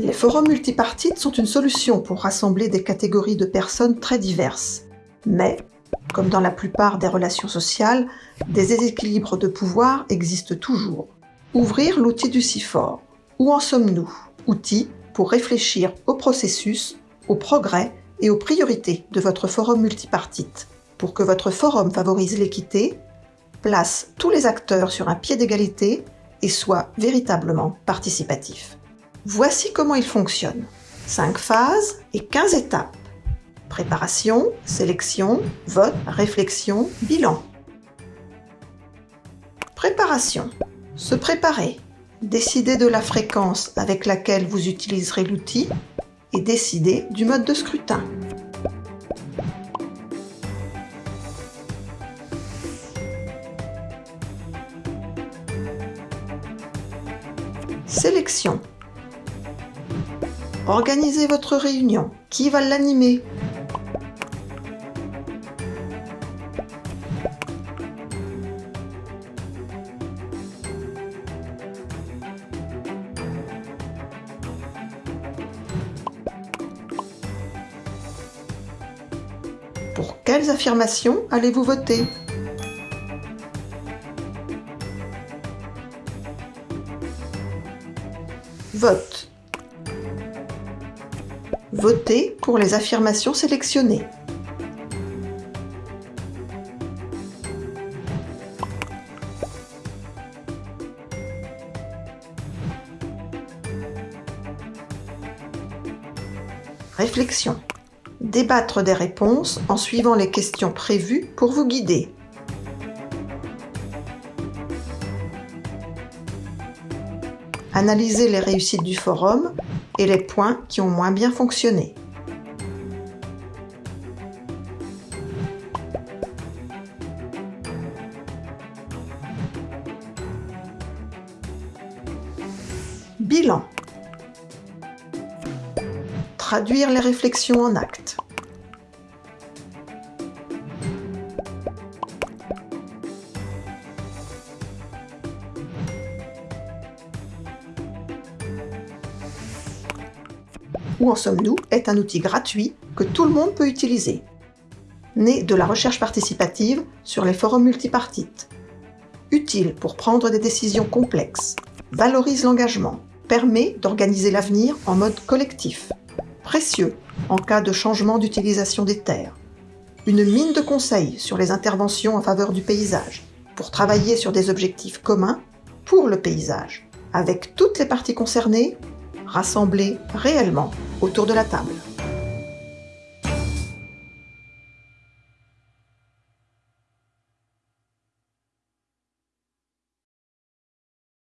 Les forums multipartites sont une solution pour rassembler des catégories de personnes très diverses. Mais, comme dans la plupart des relations sociales, des déséquilibres de pouvoir existent toujours. Ouvrir l'outil du CIFOR. Où en sommes-nous? Outil pour réfléchir au processus, au progrès et aux priorités de votre forum multipartite. Pour que votre forum favorise l'équité, place tous les acteurs sur un pied d'égalité et soit véritablement participatif. Voici comment il fonctionne. 5 phases et 15 étapes. Préparation, sélection, vote, réflexion, bilan. Préparation. Se préparer. Décider de la fréquence avec laquelle vous utiliserez l'outil et décider du mode de scrutin. Sélection. Organisez votre réunion. Qui va l'animer? Pour quelles affirmations allez-vous voter? Vote. Votez pour les affirmations sélectionnées. Réflexion. Débattre des réponses en suivant les questions prévues pour vous guider. Analyser les réussites du forum et les points qui ont moins bien fonctionné. Bilan. Traduire les réflexions en actes. Où en sommes-nous est un outil gratuit que tout le monde peut utiliser. Né de la recherche participative sur les forums multipartites. Utile pour prendre des décisions complexes. Valorise l'engagement. Permet d'organiser l'avenir en mode collectif. Précieux en cas de changement d'utilisation des terres. Une mine de conseils sur les interventions en faveur du paysage, pour travailler sur des objectifs communs pour le paysage, avec toutes les parties concernées rassemblés réellement autour de la table.